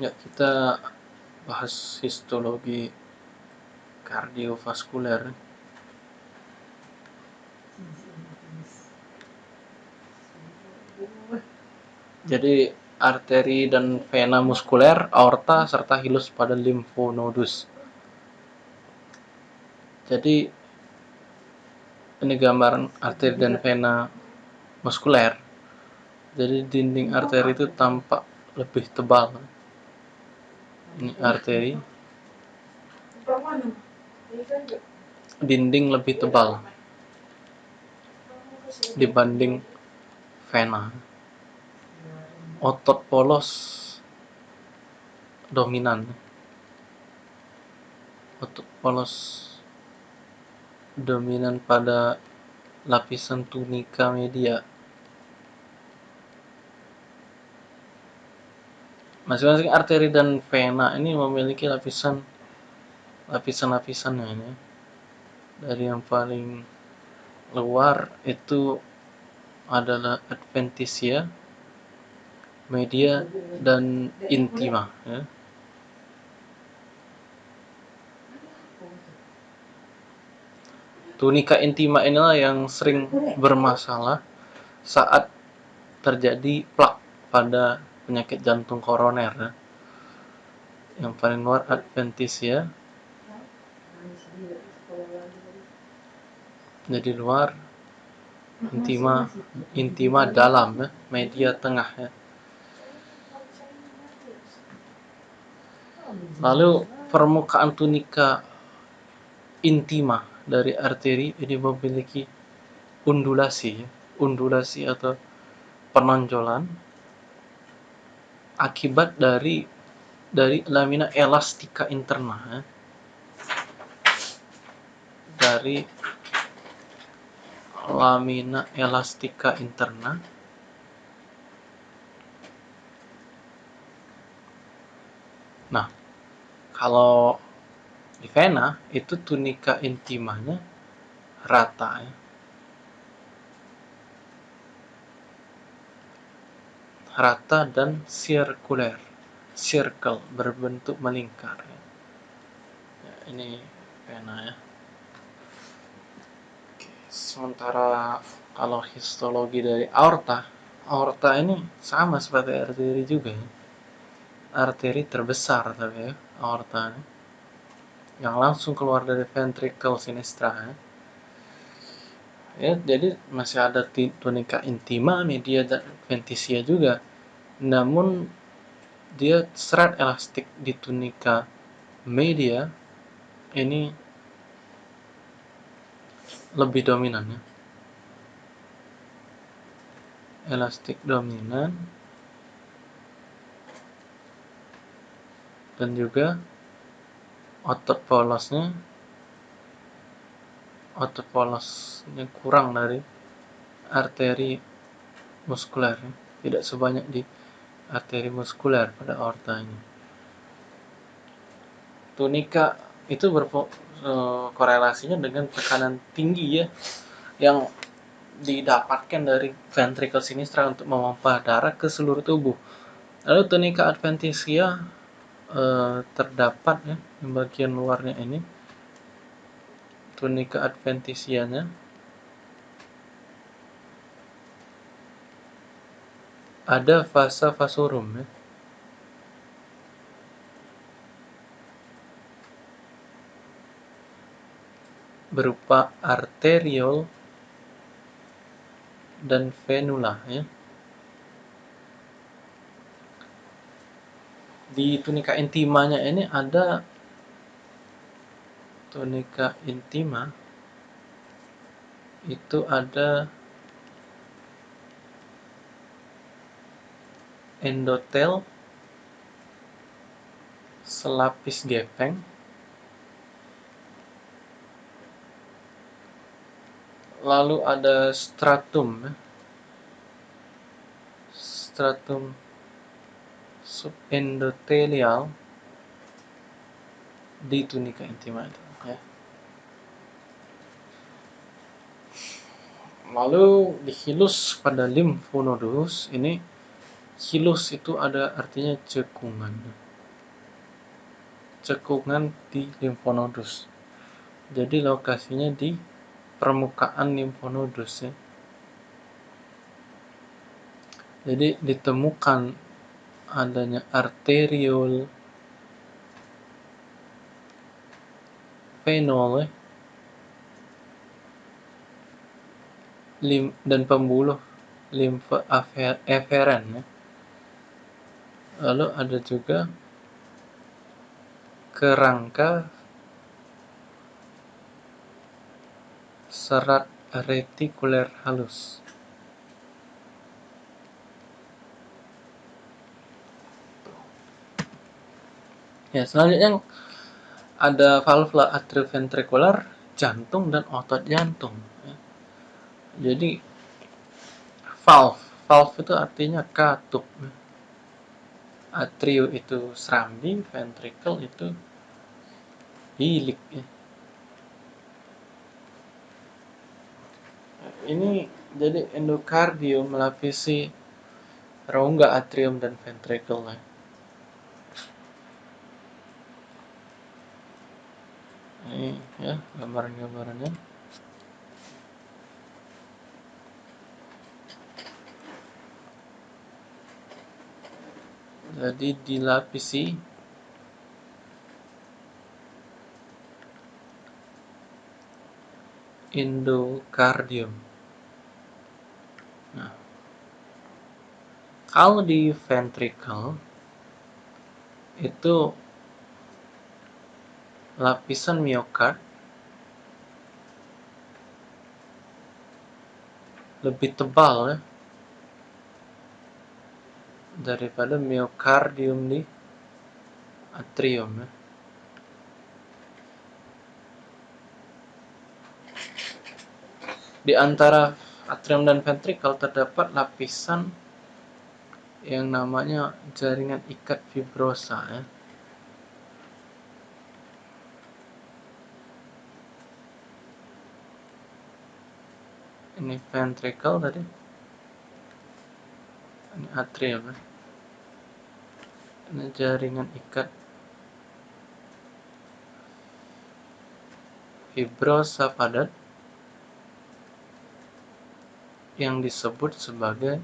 Ya, kita bahas histologi kardiovaskuler. Jadi, arteri dan vena muskuler, aorta, serta hilus pada limfonodus. Jadi, ini gambaran arteri dan vena muskuler. Jadi, dinding arteri itu tampak lebih tebal ini arteri. Dinding lebih tebal dibanding vena otot polos dominan. Otot polos dominan pada lapisan tunika media Masing-masing arteri dan vena ini memiliki lapisan lapisan-lapisannya ini. Dari yang paling luar itu adalah adventitia, media dan intima ya. Tunika intima inilah yang sering bermasalah saat terjadi plak pada penyakit jantung koroner ya. yang paling luar adventitia jadi luar intima intima dalam ya media tengah ya lalu permukaan tunika intima dari arteri ini memiliki undulasi ya. undulasi atau penonjolan akibat dari dari lamina elastika interna ya. dari lamina elastika interna nah kalau di vena itu tunika intimanya rata ya rata dan sirkuler circle berbentuk melingkar ya. ini pena ya Oke, sementara kalau histologi dari aorta aorta ini sama seperti arteri juga ya. arteri terbesar tapi ya aorta ini yang langsung keluar dari ventricle sinistra ya. Ya jadi masih ada tunika intima media dan adventitia juga. Namun dia serat elastik di tunika media ini lebih dominan ya. Elastik dominan. Dan juga otot polosnya otot polosnya kurang dari arteri muskuler tidak sebanyak di arteri muskuler pada aorta ini. Tunika itu berkorelasinya e, dengan tekanan tinggi ya yang didapatkan dari ventricle sinistra untuk memompa darah ke seluruh tubuh. Lalu tunika adventitia eh, terdapat ya di bagian luarnya ini. Tunika adventisianya ada fasa vasorum ya. berupa arteriol dan venula ya. Di tunika intimanya ini ada tunika intima itu ada endotel selapis gepeng lalu ada stratum ya. stratum subendotelial di tunika intima itu Lalu dihilus pada limfonodus ini Hilus itu ada artinya cekungan. cekungan di limfonodus. Jadi lokasinya di permukaan limfonodus ya. Jadi ditemukan adanya arteriol fenol ya, lim, dan pembuluh limfa eferen ya. Lalu ada juga kerangka serat retikuler halus. Ya, selanjutnya ada valvula atrioventrikular, jantung dan otot jantung. Jadi valve, valve itu artinya katup. Atrio itu serambi, ventricle itu bilik. Ya. Ini jadi endokardium melapisi rongga atrium dan ventricle. Ya. ini ya gambaran-gambarannya jadi dilapisi. Endokardium nah kalau di ventricle itu lapisan miokard lebih tebal ya daripada miokardium di atrium ya. Di antara atrium dan ventricle terdapat lapisan yang namanya jaringan ikat fibrosa ya. ini ventricle tadi ini atrium ya. Jaringan ikat. Fibrosa padat yang disebut sebagai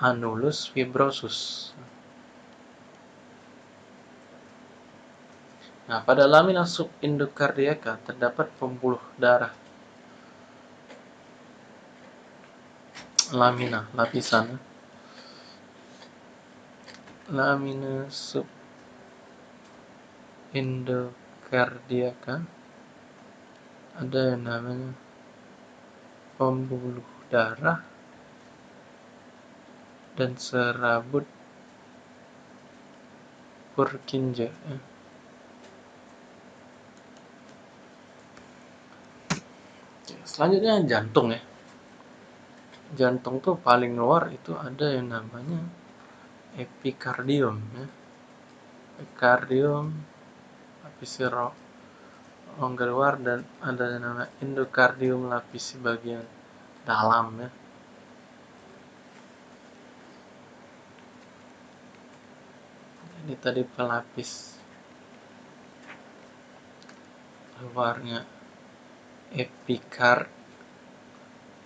anulus fibrosus. Nah, pada lamina subindokardiaka terdapat pembuluh darah. Lamina lapisan lamina sub endokardiaka ada yang namanya pembuluh darah dan serabut Purkinje ya. selanjutnya jantung ya jantung tuh paling luar itu ada yang namanya epikardium ya. epikardium lapisi rongga luar dan ada yang namanya endokardium lapisi bagian dalam ya ini tadi pelapis luarnya epikard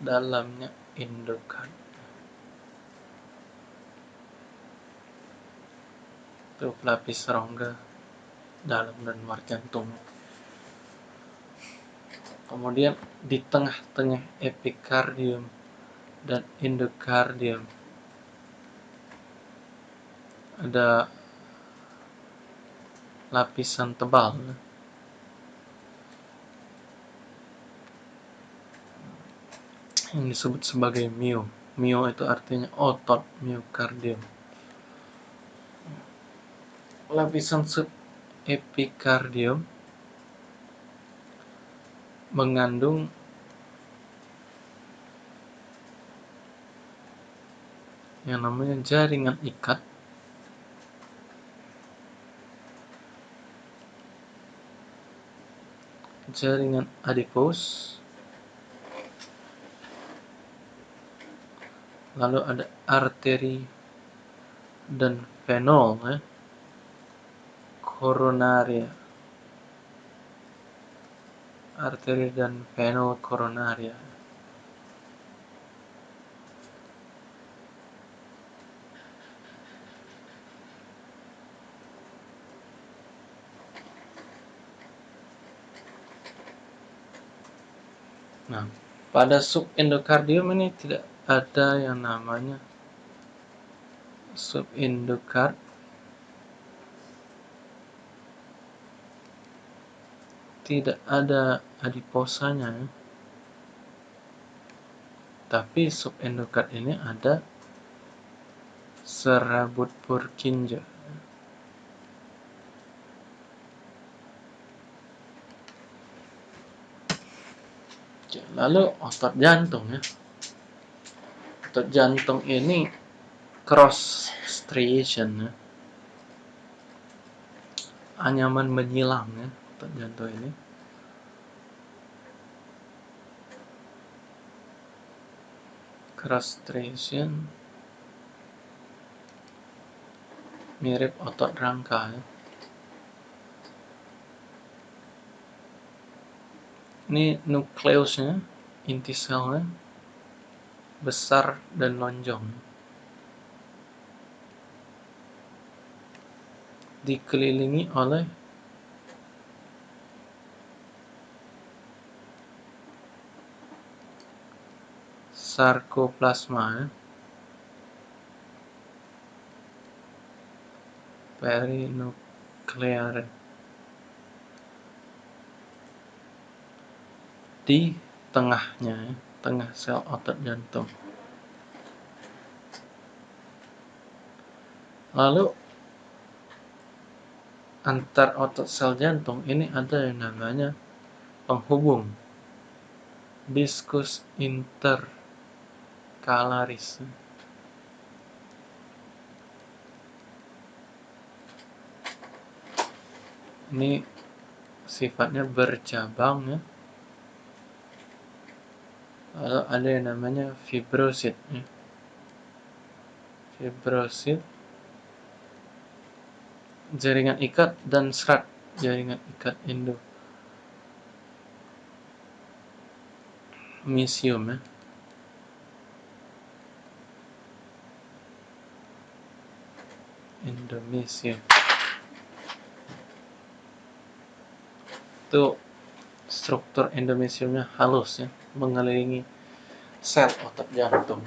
dalamnya indukan itu pelapis rongga dalam dan luar jantung kemudian di tengah-tengah epikardium dan endokardium ada lapisan tebal yang disebut sebagai mio. Mio itu artinya otot miokardium. Lapisan subepikardium mengandung yang namanya jaringan ikat. Jaringan adipos lalu ada arteri dan venol ya koronaria arteri dan vena koronaria Nah, pada subendokardium ini tidak ada yang namanya subendokard tidak ada adiposanya. Ya. tapi subendokard ini ada serabut Purkinje lalu otot jantung ya. Otot jantung ini cross striation ya. Anyaman menyilang ya jantung ini. Cross striation mirip otot rangka ya. ini nukleusnya inti selnya besar dan lonjong. Dikelilingi oleh sarkoplasma ya. perinuklear. Di tengahnya ya, tengah sel otot jantung. Lalu antar otot sel jantung ini ada yang namanya penghubung diskus interkalaris ini sifatnya bercabang ya. Lalu ada yang namanya fibrosit ya. fibrosit jaringan ikat dan serat jaringan ikat endo misium ya endomisium itu struktur endomisiumnya halus ya mengelilingi sel otot jantung